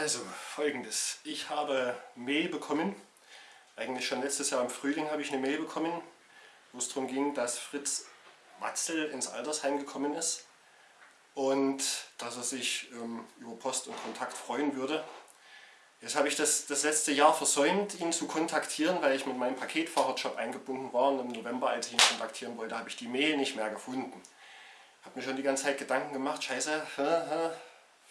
Also folgendes, ich habe Mail bekommen, eigentlich schon letztes Jahr im Frühling habe ich eine Mail bekommen, wo es darum ging, dass Fritz Watzel ins Altersheim gekommen ist und dass er sich ähm, über Post und Kontakt freuen würde. Jetzt habe ich das, das letzte Jahr versäumt, ihn zu kontaktieren, weil ich mit meinem Paketfahrerjob eingebunden war und im November, als ich ihn kontaktieren wollte, habe ich die Mail nicht mehr gefunden. Habe mir schon die ganze Zeit Gedanken gemacht, scheiße,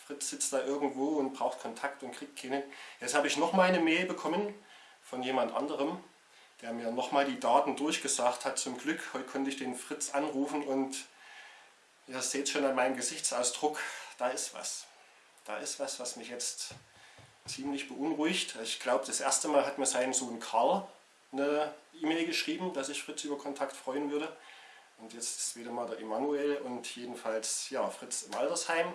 Fritz sitzt da irgendwo und braucht Kontakt und kriegt keinen. Jetzt habe ich nochmal eine Mail bekommen von jemand anderem, der mir nochmal die Daten durchgesagt hat. Zum Glück, heute konnte ich den Fritz anrufen und ihr seht schon an meinem Gesichtsausdruck, da ist was. Da ist was, was mich jetzt ziemlich beunruhigt. Ich glaube, das erste Mal hat mir sein Sohn Karl eine E-Mail geschrieben, dass sich Fritz über Kontakt freuen würde. Und jetzt ist wieder mal der Emanuel und jedenfalls ja, Fritz im Altersheim.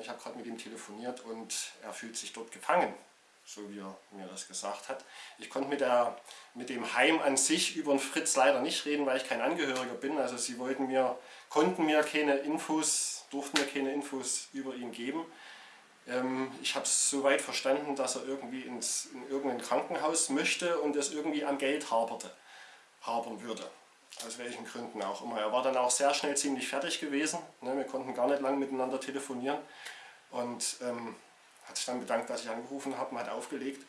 Ich habe gerade mit ihm telefoniert und er fühlt sich dort gefangen, so wie er mir das gesagt hat. Ich konnte mit, der, mit dem Heim an sich über den Fritz leider nicht reden, weil ich kein Angehöriger bin. Also sie wollten mir, konnten mir keine Infos, durften mir keine Infos über ihn geben. Ähm, ich habe es soweit verstanden, dass er irgendwie ins, in irgendein Krankenhaus möchte und es irgendwie am Geld haperte, hapern würde. Aus welchen Gründen auch immer. Er war dann auch sehr schnell ziemlich fertig gewesen. Ne? Wir konnten gar nicht lang miteinander telefonieren. Und ähm, hat sich dann bedankt, dass ich angerufen habe und hat aufgelegt.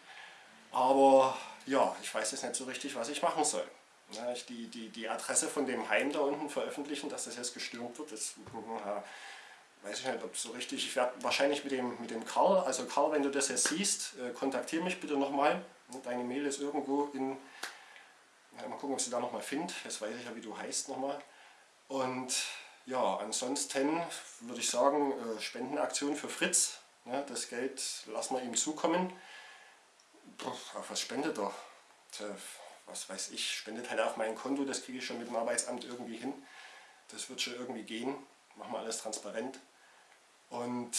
Aber ja, ich weiß jetzt nicht so richtig, was ich machen soll. Ne? Die, die, die Adresse von dem Heim da unten veröffentlichen, dass das jetzt gestürmt wird, das weiß ich nicht, ob so richtig. Ich werde wahrscheinlich mit dem, mit dem Karl, also Karl, wenn du das jetzt siehst, äh, kontaktiere mich bitte nochmal. Deine Mail ist irgendwo in ja, mal gucken, ob sie da nochmal findet. Jetzt weiß ich ja, wie du heißt nochmal. Und ja, ansonsten würde ich sagen, äh, Spendenaktion für Fritz. Ja, das Geld lassen wir ihm zukommen. Auf was spendet er? Was weiß ich, spendet halt auf mein Konto, das kriege ich schon mit dem Arbeitsamt irgendwie hin. Das wird schon irgendwie gehen. Machen wir alles transparent. Und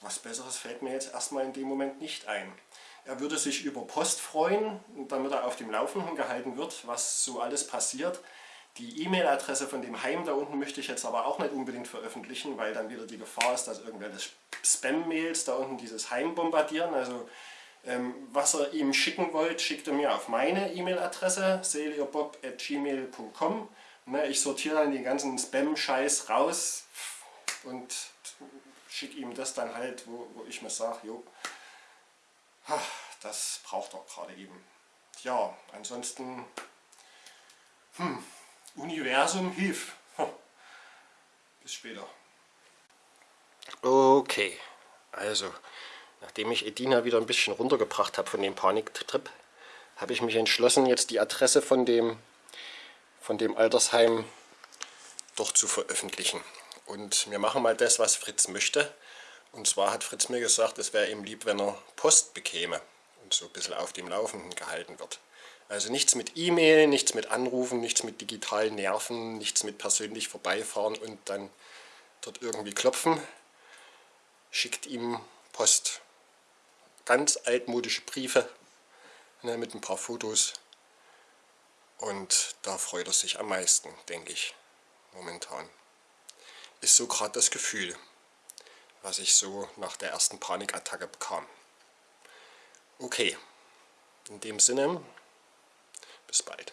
was Besseres fällt mir jetzt erstmal in dem Moment nicht ein. Er würde sich über Post freuen, damit er auf dem Laufenden gehalten wird, was so alles passiert. Die E-Mail-Adresse von dem Heim da unten möchte ich jetzt aber auch nicht unbedingt veröffentlichen, weil dann wieder die Gefahr ist, dass irgendwelche Spam-Mails da unten dieses Heim bombardieren. Also ähm, was er ihm schicken wollt, schickt er mir auf meine E-Mail-Adresse selierbob.gmail.com. Ne, ich sortiere dann den ganzen Spam-Scheiß raus und schicke ihm das dann halt, wo, wo ich mir sage, jo, das braucht er gerade eben. Ja, ansonsten, hm, Universum hilf. Bis später. Okay, also nachdem ich Edina wieder ein bisschen runtergebracht habe von dem Paniktrip, habe ich mich entschlossen, jetzt die Adresse von dem, von dem Altersheim doch zu veröffentlichen. Und wir machen mal das, was Fritz möchte. Und zwar hat Fritz mir gesagt, es wäre ihm lieb, wenn er Post bekäme und so ein bisschen auf dem Laufenden gehalten wird. Also nichts mit E-Mail, nichts mit Anrufen, nichts mit digitalen Nerven, nichts mit persönlich vorbeifahren und dann dort irgendwie klopfen. Schickt ihm Post. Ganz altmodische Briefe ne, mit ein paar Fotos. Und da freut er sich am meisten, denke ich, momentan. Ist so gerade das Gefühl was ich so nach der ersten Panikattacke bekam. Okay, in dem Sinne, bis bald.